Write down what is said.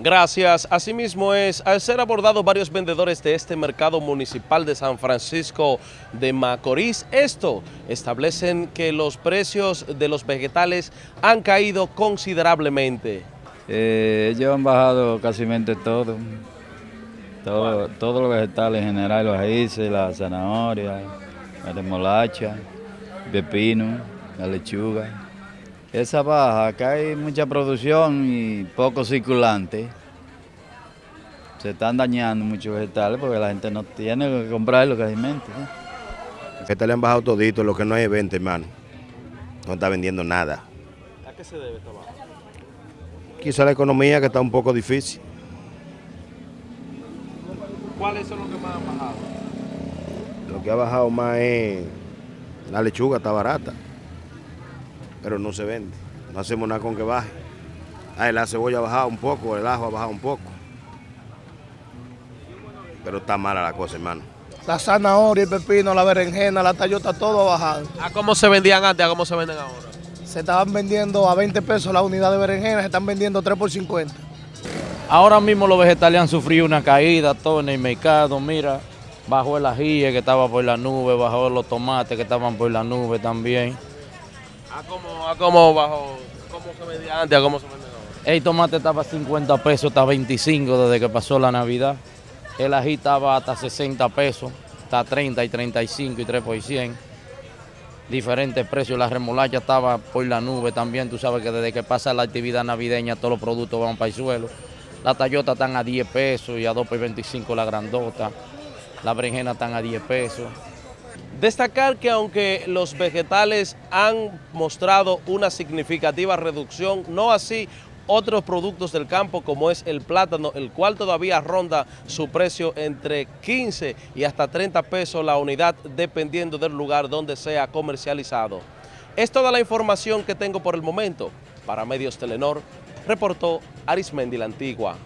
Gracias. Asimismo es, al ser abordados varios vendedores de este mercado municipal de San Francisco de Macorís, esto establecen que los precios de los vegetales han caído considerablemente. Eh, ellos han bajado casi todo, todo, todos los vegetales en general, los raíces, la zanahoria, la remolacha, pepino, la lechuga. Esa baja, acá hay mucha producción y poco circulante. Se están dañando muchos vegetales porque la gente no tiene que comprarlo casi ¿no? Los vegetales han bajado todito, lo que no hay venta, hermano. No está vendiendo nada. ¿A qué se debe esta baja? Quizá la economía que está un poco difícil. ¿Cuáles son los que más han bajado? Lo que ha bajado más es la lechuga, está barata pero no se vende. No hacemos nada con que baje. Ah, la cebolla ha bajado un poco, el ajo ha bajado un poco. Pero está mala la cosa, hermano. La zanahoria, el pepino, la berenjena, la tallota, todo ha bajado. ¿A cómo se vendían antes, a cómo se venden ahora? Se estaban vendiendo a 20 pesos la unidad de berenjena, se están vendiendo 3 por 50. Ahora mismo los vegetales han sufrido una caída, todo en el mercado, mira, bajó el ajíe que estaba por la nube, bajó los tomates que estaban por la nube también. ¿A cómo, a cómo bajo, cómo se vendía antes, a cómo se vende ahora? El tomate estaba a 50 pesos, está 25 desde que pasó la Navidad. El ají estaba hasta 60 pesos, está 30 y 35 y 3 por 100. Diferentes precios, la remolacha estaba por la nube también, tú sabes que desde que pasa la actividad navideña todos los productos van para el suelo. La tallota están a 10 pesos y a 2 por 25 la grandota. La berenjena están a 10 pesos. Destacar que aunque los vegetales han mostrado una significativa reducción, no así otros productos del campo como es el plátano, el cual todavía ronda su precio entre 15 y hasta 30 pesos la unidad dependiendo del lugar donde sea comercializado. Es toda la información que tengo por el momento. Para Medios Telenor, reportó Arismendi la Antigua.